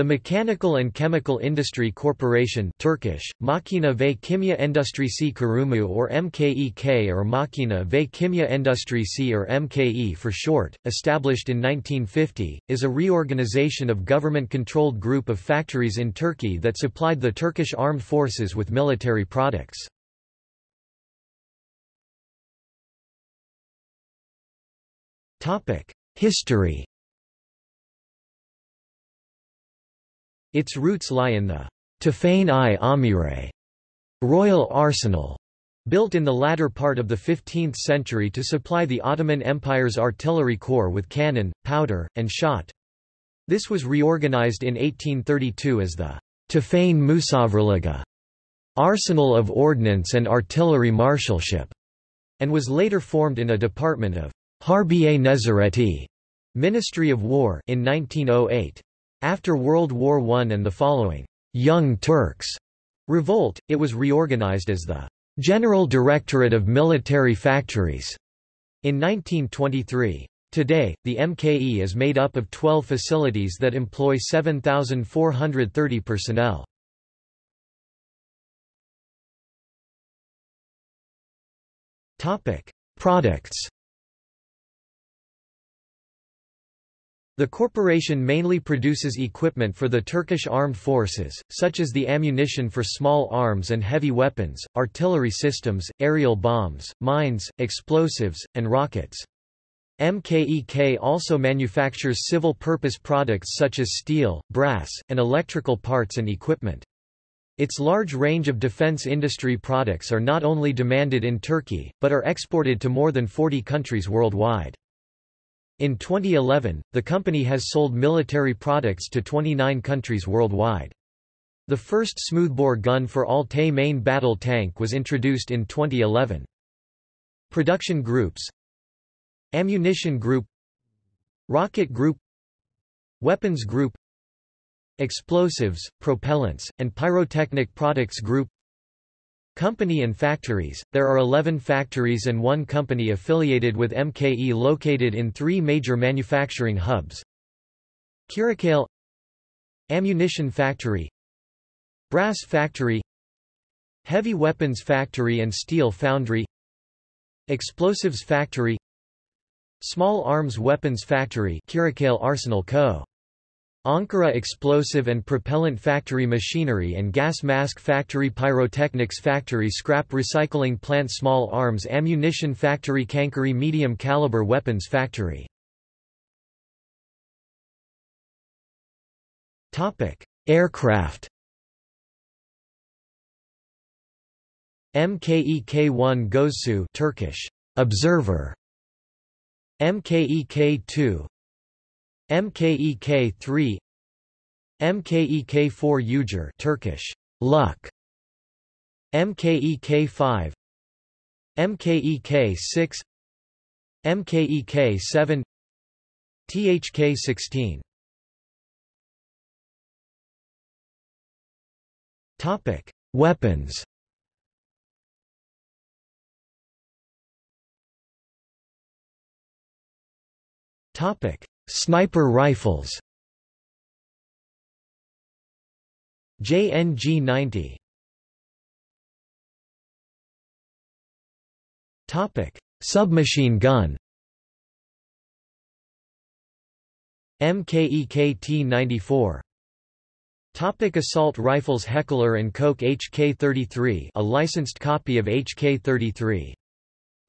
The Mechanical and Chemical Industry Corporation Turkish, Makina ve Kimya Endüstrisi Kurumu or MKEK or Makina ve Kimya Endüstrisi or MKE for short, established in 1950, is a reorganization of government-controlled group of factories in Turkey that supplied the Turkish armed forces with military products. History Its roots lie in the Tophane-i Amire royal arsenal, built in the latter part of the 15th century to supply the Ottoman Empire's artillery corps with cannon, powder, and shot. This was reorganized in 1832 as the Tophane Musavraliga Arsenal of Ordnance and Artillery Marshalship, and was later formed in a department of Harbiye Nezareti Ministry of War in 1908. After World War I and the following Young Turks revolt, it was reorganized as the General Directorate of Military Factories in 1923. Today, the MKE is made up of 12 facilities that employ 7,430 personnel. Topic: Products The corporation mainly produces equipment for the Turkish armed forces, such as the ammunition for small arms and heavy weapons, artillery systems, aerial bombs, mines, explosives, and rockets. MKEK also manufactures civil-purpose products such as steel, brass, and electrical parts and equipment. Its large range of defense industry products are not only demanded in Turkey, but are exported to more than 40 countries worldwide. In 2011, the company has sold military products to 29 countries worldwide. The first smoothbore gun for Altay main battle tank was introduced in 2011. Production groups Ammunition Group Rocket Group Weapons Group Explosives, Propellants, and Pyrotechnic Products Group Company and factories There are 11 factories and one company affiliated with MKE located in three major manufacturing hubs. Kirikkale Ammunition Factory Brass Factory Heavy Weapons Factory and Steel Foundry Explosives Factory Small Arms Weapons Factory Kirikkale Arsenal Co. Ankara Explosive and Propellant Factory Machinery and Gas Mask Factory Pyrotechnics Factory Scrap Recycling Plant Small Arms Ammunition Factory Çankırı Medium Caliber Weapons Factory. Aircraft MKEK-1 Gözcü Turkish Observer. MKEK-2 MKEK-3 MKEK-4 Uğur Turkish Luck MKEK-5 MKEK-6 MKEK-7 THK-16 Topic Weapons. Topic Sniper rifles. JNG-90 Topic: Submachine gun. MKEK T-94 Topic assault rifles Heckler & Koch HK-33 a licensed copy of HK-33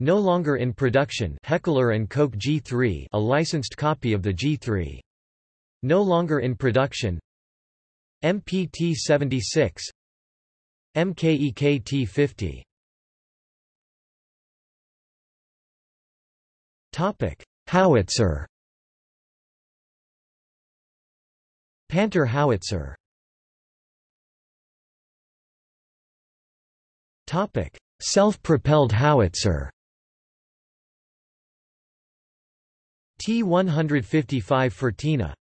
no longer in production Heckler & Koch G3 a licensed copy of the G3. No longer in production. MPT-76 MKEK-T50 Topic: Howitzer. Panther howitzer. Topic: Self-propelled howitzer T-155 Fırtına